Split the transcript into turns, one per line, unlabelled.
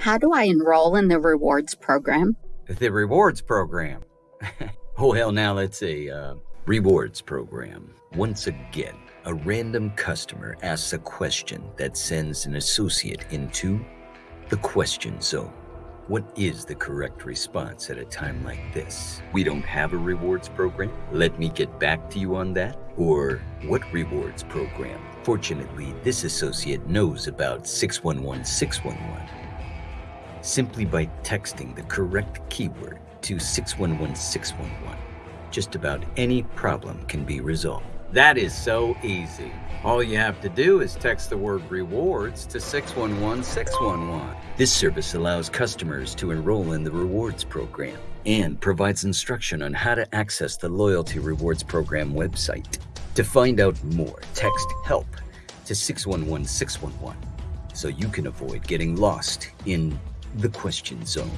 How do I enroll in the rewards program?
The rewards program. well, now let's see. Uh, rewards program. Once again, a random customer asks a question that sends an associate into the question zone. What is the correct response at a time like this? We don't have a rewards program. Let me get back to you on that. Or what rewards program? Fortunately, this associate knows about 611 611. Simply by texting the correct keyword to 611 611, just about any problem can be resolved. That is so easy. All you have to do is text the word rewards to 611 611. This service allows customers to enroll in the rewards program and provides instruction on how to access the Loyalty Rewards Program website. To find out more, text HELP to 611 611 so you can avoid getting lost in the question zone.